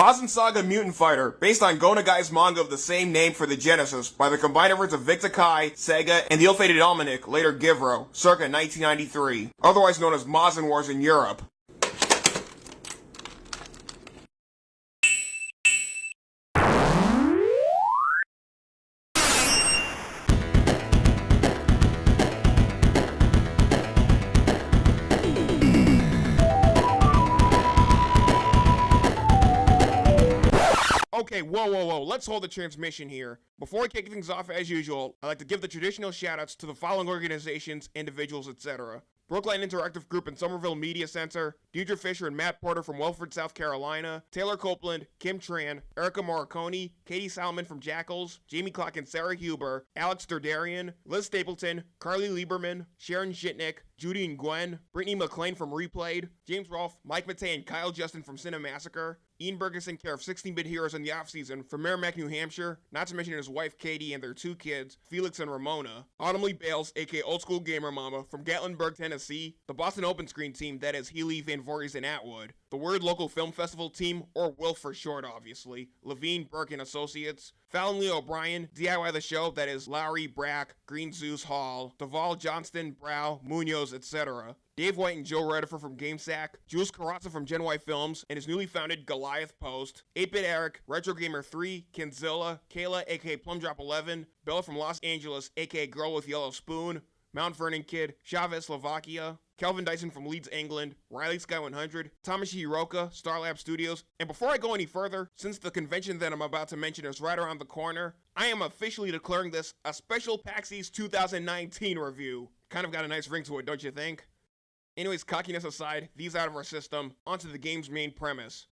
Mazin Saga Mutant Fighter, based on Go Nagai's manga of the same name for the Genesis, by the combined efforts of Victor Kai, Sega, and the ill-fated Almanic, later Givro, circa 1993, otherwise known as Mazin Wars in Europe. Okay, whoa, whoa, whoa, let's hold the transmission here. Before I kick things off as usual, I'd like to give the traditional shoutouts to the following organizations, individuals, etc. Brookline Interactive Group and Somerville Media Center, Deidre Fisher and Matt Porter from Welford, South Carolina, Taylor Copeland, Kim Tran, Erica Morricone, Katie Salmon from Jackals, Jamie Clark and Sarah Huber, Alex Derdarian, Liz Stapleton, Carly Lieberman, Sharon Shitnick, Judy and Gwen, Brittany McLean from Replayed, James Rolfe, Mike Matei and Kyle Justin from Cinemassacre, Ian Bergeson, care of 16-Bit Heroes in the offseason from Merrimack, New Hampshire, not to mention his wife Katie and their two kids, Felix and Ramona. Autumn Lee Bales, aka Old School Gamer Mama, from Gatlinburg, Tennessee. The Boston Open Screen team, that is Healy, Van Voorhees, and Atwood. The Word Local Film Festival team, or WILF for short, obviously. Levine, Burke, and Associates. Fallon Lee O'Brien, DIY the show, that is Lowry, Brack, Green Zeus Hall, Duvall, Johnston, Brow, Munoz, etc. Dave White and Joe Redifer from GameSack, Jules Carrazza from Gen Y Films, and his newly founded Goliath Post, 8-Bit Eric, Retro Gamer 3, Kenzilla, Kayla aka Plumdrop11, Bella from Los Angeles aka Girl with Yellow Spoon, Mount Vernon Kid, Chavez Slovakia, Kelvin Dyson from Leeds, England, Riley Sky 100, Thomas Hiroka, Starlab Studios. And before I go any further, since the convention that I'm about to mention is right around the corner, I am officially declaring this a special PAX East 2019 review. Kind of got a nice ring to it, don't you think? Anyways, cockiness aside, these out of our system, onto the game's main premise.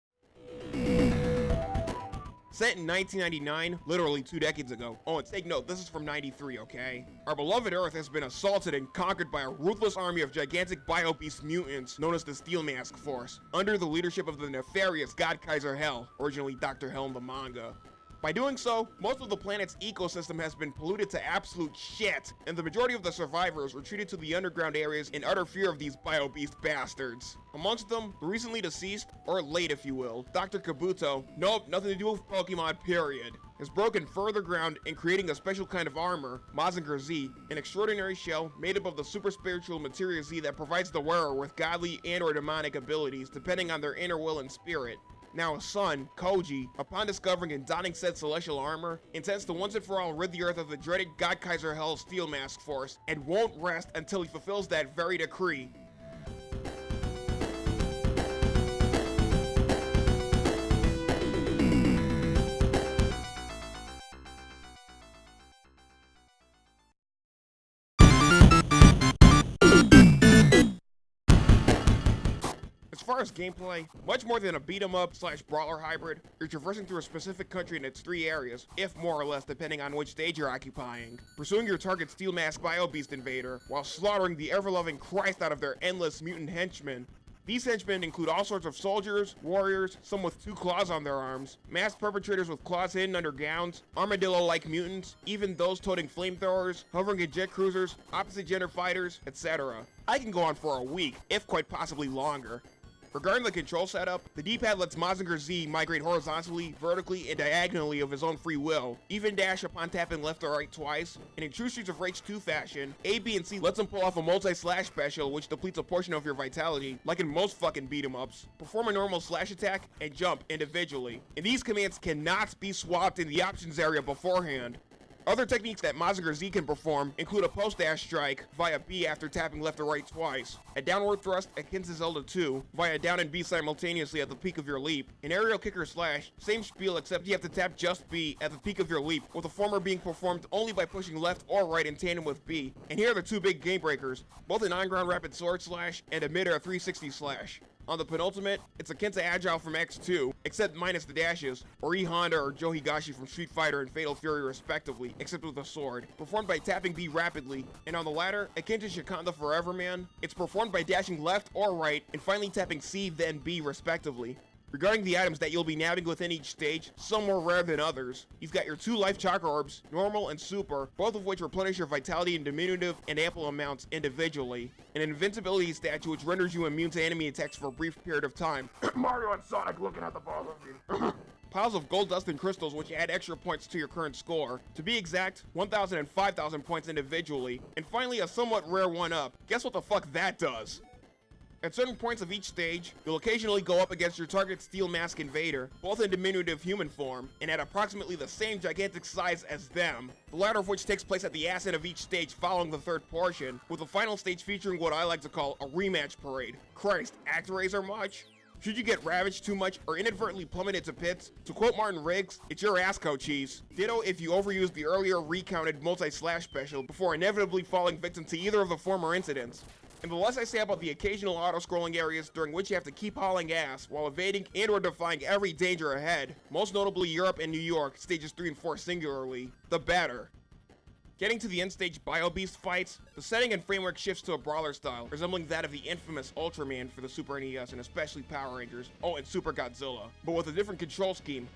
Set in 1999, literally two decades ago. Oh, and take note, this is from 93, okay? Our beloved Earth has been assaulted and conquered by a ruthless army of gigantic bio-beast mutants known as the Steel Mask Force, under the leadership of the nefarious God Kaiser Hell, originally Dr. Hell in the manga. By doing so, most of the planet's ecosystem has been polluted to absolute shit, and the majority of the survivors retreated to the underground areas in utter fear of these bio-beast bastards. Amongst them, the recently deceased, or late if you will, Dr. Kabuto, nope, nothing to do with Pokemon period, has broken further ground in creating a special kind of armor, Mazinger Z, an extraordinary shell made up of the super spiritual materia Z that provides the wearer with godly and or demonic abilities depending on their inner will and spirit. Now his son, Koji, upon discovering and donning said celestial armor, intends to once and for all rid the earth of the dreaded God Kaiser Hell Steel Mask Force, and won't rest until he fulfills that very decree. Far as gameplay, much more than a beat 'em up slash brawler hybrid, you're traversing through a specific country in its three areas, if more or less depending on which stage you're occupying, pursuing your target Steel Mask Bio Beast Invader, while slaughtering the ever-loving Christ out of their endless mutant henchmen, these henchmen include all sorts of soldiers, warriors, some with two claws on their arms, mass perpetrators with claws hidden under gowns, armadillo-like mutants, even those toting flamethrowers, hovering in jet cruisers, opposite gender fighters, etc. I can go on for a week, if quite possibly longer, Regarding the control setup, the D-pad lets Mazinger Z migrate horizontally, vertically, and diagonally of his own free will, even dash upon tapping left or right twice, and in true Streets of Rage 2 fashion, A, B, and C lets him pull off a multi-slash special which depletes a portion of your vitality, like in most fucking beat 'em ups. Perform a normal slash attack and jump individually, and these commands cannot be swapped in the options area beforehand. Other techniques that Mazinger Z can perform include a post-dash strike via B after tapping left or right twice, a downward thrust akin to Zelda 2 via down and B simultaneously at the peak of your leap, an aerial kicker slash, same spiel except you have to tap just B at the peak of your leap, with the former being performed only by pushing left or right in tandem with B. And here are the two big game breakers, both an on-ground rapid sword slash and a mid-air 360 slash. On the penultimate, it's akin to Agile from X2, except minus the dashes, or E Honda or Joe Higashi from Street Fighter and Fatal Fury respectively, except with a sword, performed by tapping B rapidly, and on the latter, akin to Shikanda Forever Man, it's performed by dashing left or right, and finally tapping C then B respectively. Regarding the items that you'll be nabbing within each stage, some more rare than others. You've got your two life chakra orbs, normal and super, both of which replenish your vitality in diminutive and ample amounts individually. An invincibility statue which renders you immune to enemy attacks for a brief period of time. Mario and Sonic looking at the both of you. piles of gold dust and crystals which add extra points to your current score. To be exact, 1,000 and 5,000 points individually. And finally a somewhat rare one-up. Guess what the fuck that does? At certain points of each stage, you'll occasionally go up against your target Steel Mask Invader, both in diminutive human form, and at approximately the same gigantic size as them, the latter of which takes place at the ass end of each stage following the third portion, with the final stage featuring what I like to call a rematch parade. Christ, Actraiser much? Should you get ravaged too much or inadvertently plummeted to pits, to quote Martin Riggs, it's your ass cheese. Ditto if you overuse the earlier recounted multi-slash special before inevitably falling victim to either of the former incidents. And the less I say about the occasional auto-scrolling areas during which you have to keep hauling ass while evading and or defying every danger ahead, most notably Europe and New York, stages 3 and 4 singularly, the better. Getting to the end stage Bio Beast fights, the setting and framework shifts to a brawler style, resembling that of the infamous Ultraman for the Super NES and especially Power Rangers, oh and Super Godzilla, but with a different control scheme.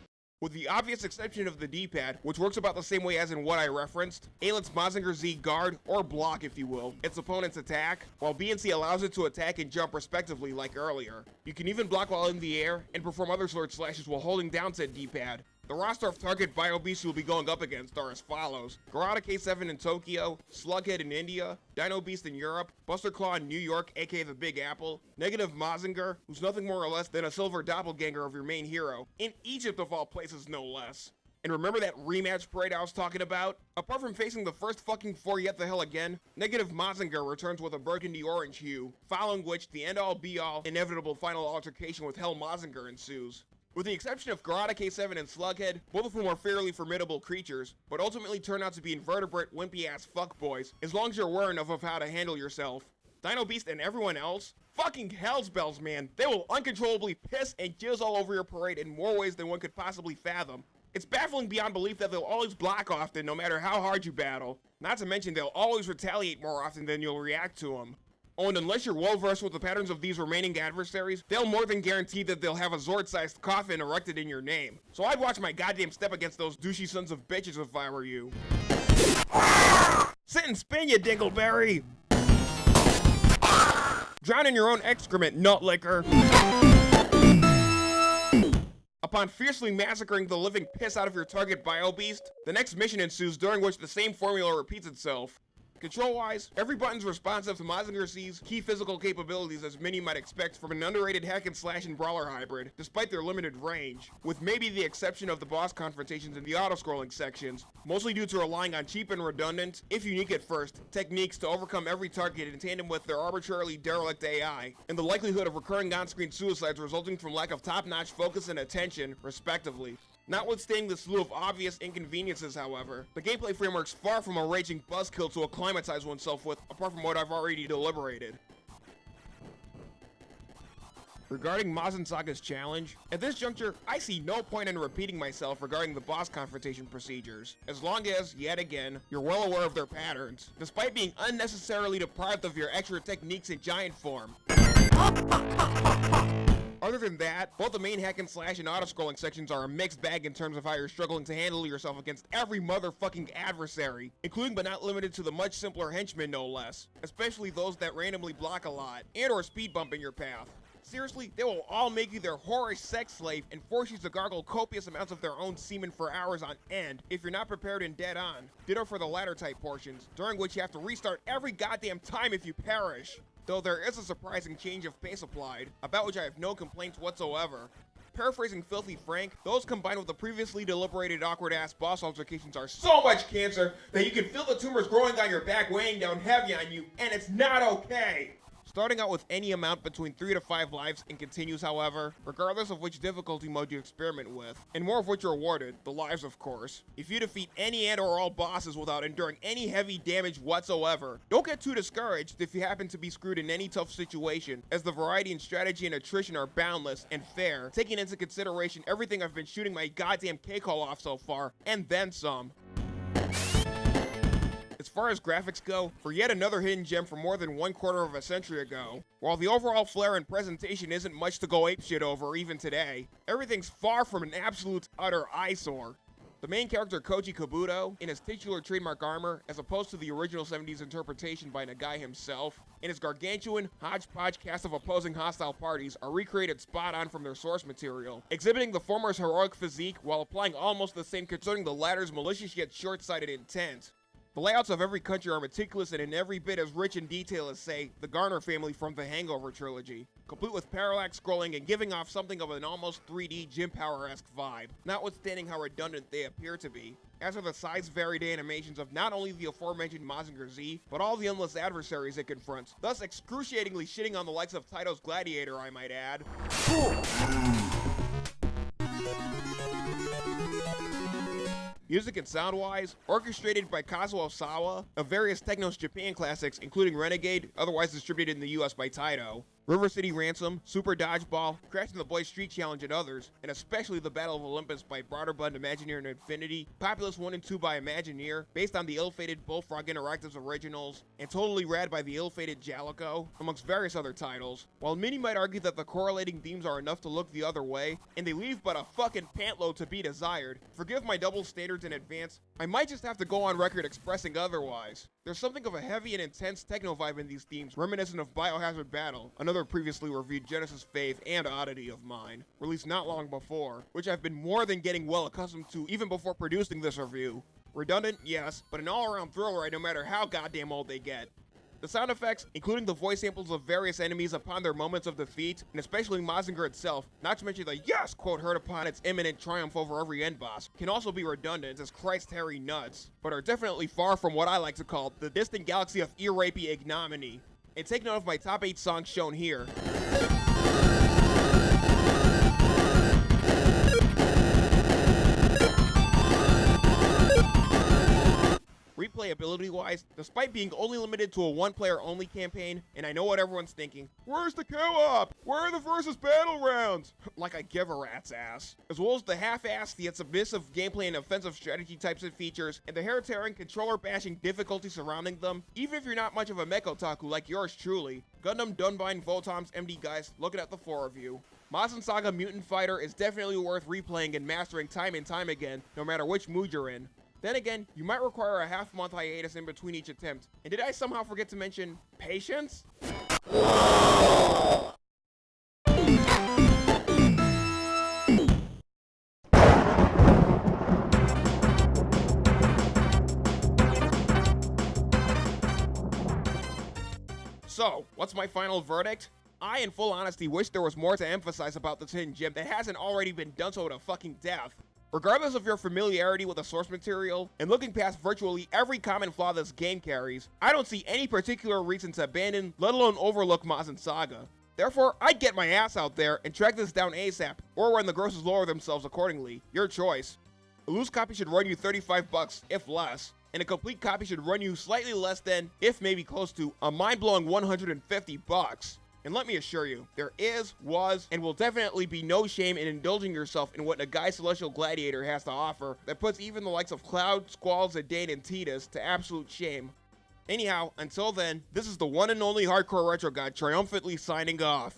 With the obvious exception of the D-pad, which works about the same way as in what I referenced, A lets Mazinger Z guard, or block if you will, its opponent's attack, while B and C allows it to attack and jump respectively like earlier. You can even block while in the air, and perform other sword slashes while holding down said D-pad, the roster of target Bio Beasts you'll be going up against are as follows. Garada K7 in Tokyo, Slughead in India, Dino Beast in Europe, Buster Claw in New York, aka the Big Apple, Negative Mazinger, who's nothing more or less than a silver doppelganger of your main hero, in Egypt of all places no less. And remember that rematch parade I was talking about? Apart from facing the first fucking four yet the hell again, Negative Mazinger returns with a burgundy orange hue, following which the end-all be-all inevitable final altercation with Hell Mazinger ensues. With the exception of Garada K7 and Slughead, both of whom are fairly formidable creatures, but ultimately turn out to be invertebrate, wimpy-ass fuckboys, as long as you're aware enough of how to handle yourself. Dino Beast and everyone else? Fucking hell's bells, man. They will uncontrollably piss and jizz all over your parade in more ways than one could possibly fathom. It's baffling beyond belief that they'll always block often no matter how hard you battle. Not to mention they'll always retaliate more often than you'll react to them. Oh, and unless you're well versed with the patterns of these remaining adversaries, they'll more than guarantee that they'll have a Zord-sized coffin erected in your name. So I'd watch my goddamn step against those douchey sons of bitches if I were you. Sit and spin, you dingleberry! Drown in your own excrement, nut liquor! Upon fiercely massacring the living piss out of your target bio beast, the next mission ensues during which the same formula repeats itself. Control-wise, every button's responsive to Mazinger Z's key physical capabilities as many might expect from an underrated hack and slash and brawler hybrid, despite their limited range, with maybe the exception of the boss confrontations in the auto-scrolling sections, mostly due to relying on cheap and redundant, if unique at first, techniques to overcome every target in tandem with their arbitrarily derelict AI, and the likelihood of recurring on-screen suicides resulting from lack of top-notch focus and attention, respectively. Notwithstanding the slew of obvious inconveniences, however, the gameplay framework's far from a raging buzzkill to acclimatize oneself with, apart from what I've already deliberated. Regarding Mazin Saga's challenge, at this juncture, I see no point in repeating myself regarding the boss confrontation procedures, as long as, yet again, you're well aware of their patterns, despite being unnecessarily deprived of your extra techniques in giant form. Other than that, both the main hack and slash and auto-scrolling sections are a mixed bag in terms of how you're struggling to handle yourself against every motherfucking adversary, including but not limited to the much simpler henchmen no less, especially those that randomly block a lot, and or speed bump in your path. Seriously, they will all make you their whorish sex slave and force you to gargle copious amounts of their own semen for hours on end if you're not prepared and dead on. Ditto for the latter type portions, during which you have to restart every goddamn time if you perish though there is a surprising change of pace applied, about which I have no complaints whatsoever. Paraphrasing Filthy Frank, those combined with the previously deliberated awkward-ass boss altercations are so much cancer that you can feel the tumors growing on your back weighing down heavy on you, and it's not okay! Starting out with any amount between 3 to 5 lives and continues however, regardless of which difficulty mode you experiment with, and more of which are awarded, the lives of course. If you defeat any and or all bosses without enduring any heavy damage whatsoever, don't get too discouraged if you happen to be screwed in any tough situation, as the variety in strategy and attrition are boundless and fair, taking into consideration everything I've been shooting my goddamn hole off so far, and then some far as graphics go, for yet another hidden gem from more than one quarter of a century ago, while the overall flair and presentation isn't much to go apeshit over even today, everything's far from an absolute utter eyesore. The main character Koji Kabuto, in his titular trademark armor, as opposed to the original 70s interpretation by Nagai himself, and his gargantuan, hodgepodge cast of opposing hostile parties are recreated spot on from their source material, exhibiting the former's heroic physique while applying almost the same concerning the latter's malicious yet short-sighted intent. The layouts of every country are meticulous and in every bit as rich in detail as, say, the Garner family from the Hangover trilogy, complete with parallax scrolling and giving off something of an almost 3D Jim Power-esque vibe, notwithstanding how redundant they appear to be, as are the size-varied animations of not only the aforementioned Mazinger Z, but all the endless adversaries it confronts, thus excruciatingly shitting on the likes of Taito's Gladiator, I might add. Music and sound-wise, orchestrated by Kazuo Sawa, of various Technos Japan classics including Renegade, otherwise distributed in the US by Taito, River City Ransom, Super Dodgeball, Crash the Boys Street Challenge and others, and especially the Battle of Olympus by Broderbund Imagineer and Infinity, Populous 1 and 2 by Imagineer, based on the ill-fated Bullfrog Interactives originals, and Totally Rad by the ill-fated Jaleco, amongst various other titles. While many might argue that the correlating themes are enough to look the other way, and they leave but a fucking pantload to be desired, forgive my double standards in advance, I might just have to go on record expressing otherwise. There's something of a heavy and intense techno vibe in these themes, reminiscent of Biohazard Battle, another previously reviewed Genesis Faith and Oddity of mine, released not long before, which I've been more than getting well accustomed to even before producing this review. Redundant, yes, but an all-around thrill ride no matter how goddamn old they get. The sound effects, including the voice samples of various enemies upon their moments of defeat, and especially Mazinger itself, not to mention the yes quote heard upon its imminent triumph over every end boss, can also be redundant as Christ Harry nuts, but are definitely far from what I like to call the distant galaxy of ear rapey ignominy. And take note of my top 8 songs shown here. Replayability wise, despite being only limited to a one player only campaign, and I know what everyone's thinking, where's the co-op? Where are the versus battle rounds? like I give a rat's ass. As well as the half-assed yet submissive gameplay and offensive strategy types and features, and the hair-tearing controller bashing difficulty surrounding them, even if you're not much of a mech otaku like yours truly, Gundam Dunbine Votoms MD guys looking at the four of you. Mazin Saga Mutant Fighter is definitely worth replaying and mastering time and time again, no matter which mood you're in. Then again, you might require a half month hiatus in between each attempt. And did I somehow forget to mention patience? So, what's my final verdict? I, in full honesty, wish there was more to emphasize about this hidden gem that hasn't already been done so to fucking death. Regardless of your familiarity with the source material, and looking past virtually every common flaw this game carries, I don't see any particular reason to abandon, let alone overlook Mazin Saga. Therefore, I'd get my ass out there and track this down ASAP, or when the grosses lower themselves accordingly. Your choice. A loose copy should run you 35 bucks, if less, and a complete copy should run you slightly less than, if maybe close to, a mind-blowing 150 bucks. And let me assure you, there is, was, and will definitely be no shame in indulging yourself in what Nagai Celestial Gladiator has to offer that puts even the likes of Cloud, Squall, Zidane, and Tidus to absolute shame. Anyhow, until then, this is the one and only Hardcore Retro God triumphantly signing off.